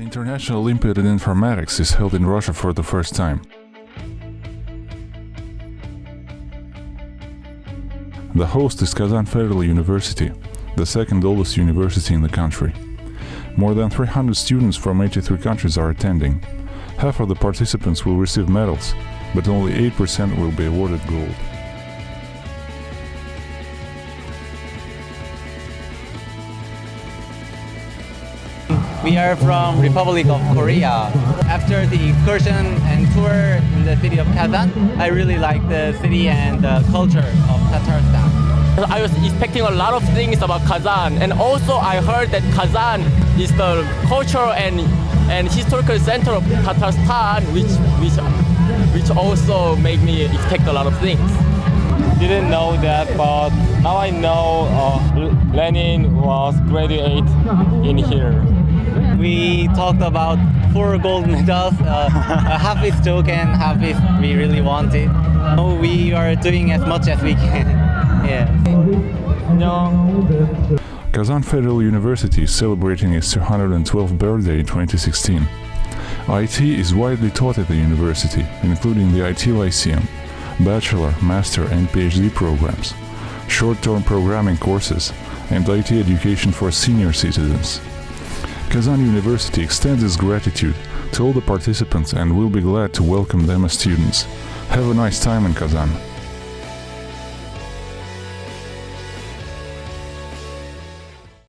International Olympiad in Informatics is held in Russia for the first time. The host is Kazan Federal University, the second oldest university in the country. More than 300 students from 83 countries are attending. Half of the participants will receive medals, but only 8% will be awarded gold. We are from Republic of Korea. After the excursion and tour in the city of Kazan, I really like the city and the culture of Tatarstan. I was expecting a lot of things about Kazan and also I heard that Kazan is the cultural and, and historical center of Tatarstan which, which, which also made me expect a lot of things. Didn't know that but now I know uh, Lenin was graduate in here. We talked about four gold medals. Uh, half is token, half is we really want it. We are doing as much as we can. yeah. No. Kazan Federal University is celebrating its 212th birthday in 2016. IT is widely taught at the university, including the IT Lyceum, bachelor, master and PhD programs, short-term programming courses, and IT education for senior citizens. Kazan University extends its gratitude to all the participants and will be glad to welcome them as students. Have a nice time in Kazan.